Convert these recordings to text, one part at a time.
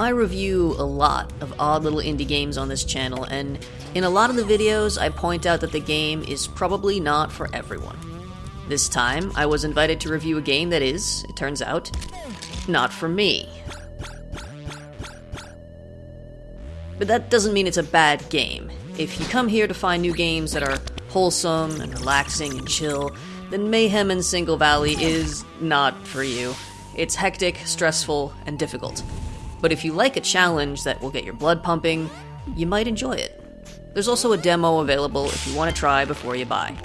I review a lot of odd little indie games on this channel, and in a lot of the videos, I point out that the game is probably not for everyone. This time, I was invited to review a game that is, it turns out, not for me. But that doesn't mean it's a bad game. If you come here to find new games that are wholesome and relaxing and chill, then Mayhem in Single Valley is not for you. It's hectic, stressful, and difficult. But if you like a challenge that will get your blood pumping, you might enjoy it. There's also a demo available if you want to try before you buy.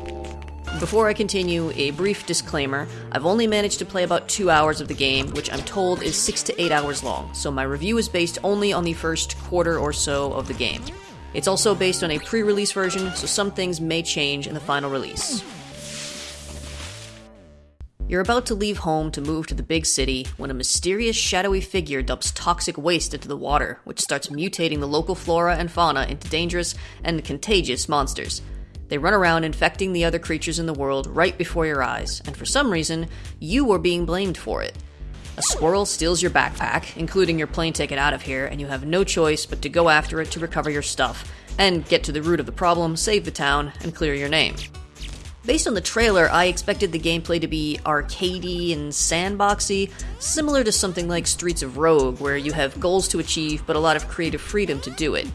Before I continue, a brief disclaimer I've only managed to play about two hours of the game, which I'm told is six to eight hours long, so my review is based only on the first quarter or so of the game. It's also based on a pre release version, so some things may change in the final release. You're about to leave home to move to the big city when a mysterious shadowy figure dumps toxic waste into the water, which starts mutating the local flora and fauna into dangerous and contagious monsters. They run around infecting the other creatures in the world right before your eyes, and for some reason, you are being blamed for it. A squirrel steals your backpack, including your plane ticket out of here, and you have no choice but to go after it to recover your stuff, and get to the root of the problem, save the town, and clear your name. Based on the trailer, I expected the gameplay to be arcadey and sandboxy, similar to something like Streets of Rogue, where you have goals to achieve but a lot of creative freedom to do it.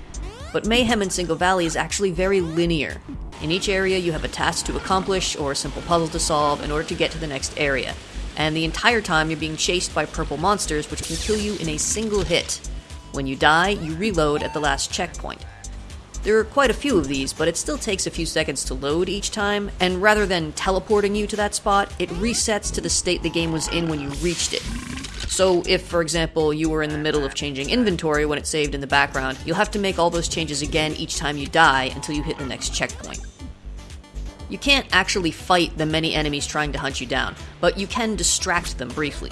But Mayhem in Single Valley is actually very linear. In each area, you have a task to accomplish or a simple puzzle to solve in order to get to the next area. And the entire time, you're being chased by purple monsters which can kill you in a single hit. When you die, you reload at the last checkpoint. There are quite a few of these, but it still takes a few seconds to load each time, and rather than teleporting you to that spot, it resets to the state the game was in when you reached it. So, if, for example, you were in the middle of changing inventory when it saved in the background, you'll have to make all those changes again each time you die until you hit the next checkpoint. You can't actually fight the many enemies trying to hunt you down, but you can distract them briefly.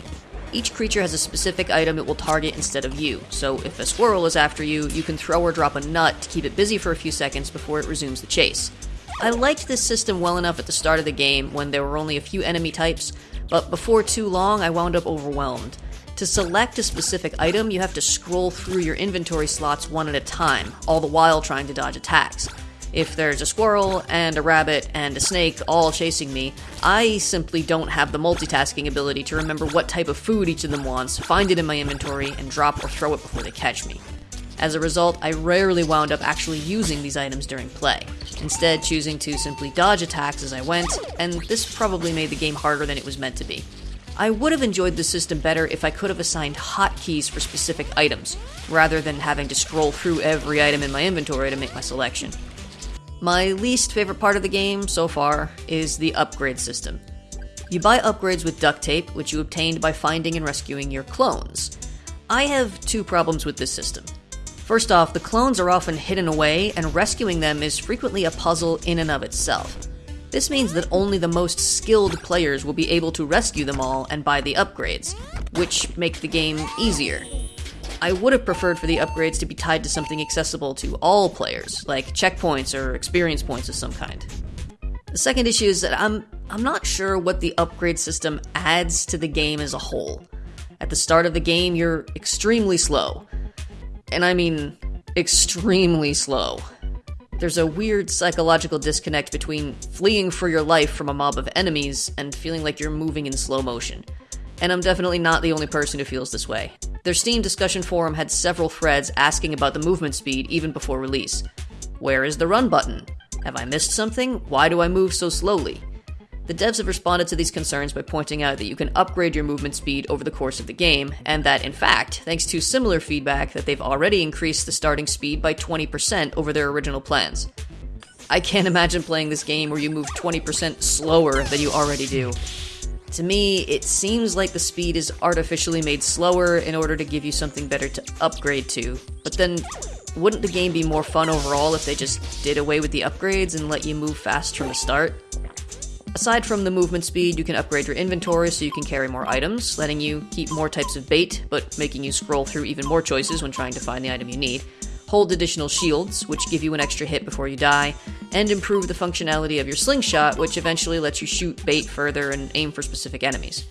Each creature has a specific item it will target instead of you, so if a squirrel is after you, you can throw or drop a nut to keep it busy for a few seconds before it resumes the chase. I liked this system well enough at the start of the game when there were only a few enemy types, but before too long I wound up overwhelmed. To select a specific item, you have to scroll through your inventory slots one at a time, all the while trying to dodge attacks. If there's a squirrel and a rabbit and a snake all chasing me, I simply don't have the multitasking ability to remember what type of food each of them wants, find it in my inventory, and drop or throw it before they catch me. As a result, I rarely wound up actually using these items during play, instead, choosing to simply dodge attacks as I went, and this probably made the game harder than it was meant to be. I would have enjoyed the system better if I could have assigned hotkeys for specific items, rather than having to scroll through every item in my inventory to make my selection. My least favorite part of the game so far is the upgrade system. You buy upgrades with duct tape, which you obtained by finding and rescuing your clones. I have two problems with this system. First off, the clones are often hidden away, and rescuing them is frequently a puzzle in and of itself. This means that only the most skilled players will be able to rescue them all and buy the upgrades, which make the game easier. I would have preferred for the upgrades to be tied to something accessible to all players, like checkpoints or experience points of some kind. The second issue is that I'm I'm not sure what the upgrade system adds to the game as a whole. At the start of the game, you're extremely slow. And I mean extremely slow. There's a weird psychological disconnect between fleeing for your life from a mob of enemies and feeling like you're moving in slow motion. And I'm definitely not the only person who feels this way. Their Steam discussion forum had several threads asking about the movement speed even before release. Where is the run button? Have I missed something? Why do I move so slowly? The devs have responded to these concerns by pointing out that you can upgrade your movement speed over the course of the game, and that, in fact, thanks to similar feedback, that they've already increased the starting speed by 20% over their original plans. I can't imagine playing this game where you move 20% slower than you already do. To me, it seems like the speed is artificially made slower in order to give you something better to upgrade to. But then, wouldn't the game be more fun overall if they just did away with the upgrades and let you move fast from the start? Aside from the movement speed, you can upgrade your inventory so you can carry more items, letting you keep more types of bait, but making you scroll through even more choices when trying to find the item you need hold additional shields, which give you an extra hit before you die, and improve the functionality of your slingshot, which eventually lets you shoot bait further and aim for specific enemies.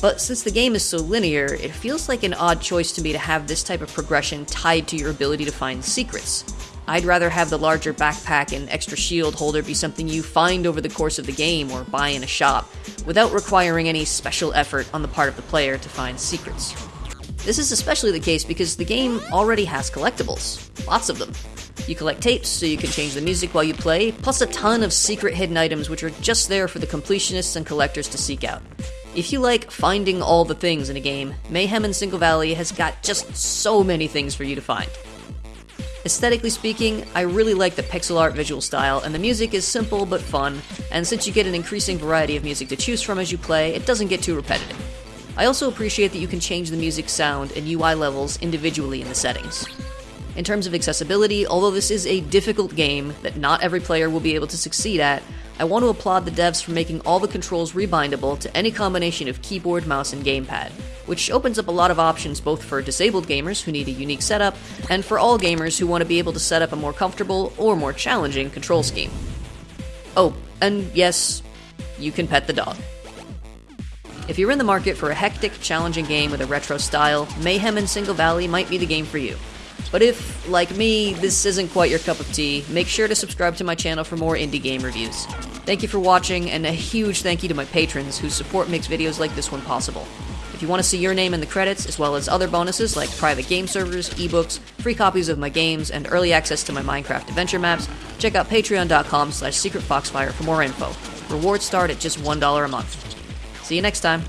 But since the game is so linear, it feels like an odd choice to me to have this type of progression tied to your ability to find secrets. I'd rather have the larger backpack and extra shield holder be something you find over the course of the game or buy in a shop, without requiring any special effort on the part of the player to find secrets. This is especially the case because the game already has collectibles, lots of them. You collect tapes so you can change the music while you play, plus a ton of secret hidden items which are just there for the completionists and collectors to seek out. If you like finding all the things in a game, Mayhem in Single Valley has got just so many things for you to find. Aesthetically speaking, I really like the pixel art visual style, and the music is simple but fun, and since you get an increasing variety of music to choose from as you play, it doesn't get too repetitive. I also appreciate that you can change the music sound and UI levels individually in the settings. In terms of accessibility, although this is a difficult game that not every player will be able to succeed at, I want to applaud the devs for making all the controls rebindable to any combination of keyboard, mouse, and gamepad, which opens up a lot of options both for disabled gamers who need a unique setup, and for all gamers who want to be able to set up a more comfortable or more challenging control scheme. Oh, and yes, you can pet the dog. If you're in the market for a hectic, challenging game with a retro style, Mayhem in Single Valley might be the game for you. But if, like me, this isn't quite your cup of tea, make sure to subscribe to my channel for more indie game reviews. Thank you for watching, and a huge thank you to my patrons whose support makes videos like this one possible. If you want to see your name in the credits, as well as other bonuses like private game servers, ebooks, free copies of my games, and early access to my Minecraft adventure maps, check out patreon.com slash secretfoxfire for more info. Rewards start at just $1 a month. See you next time.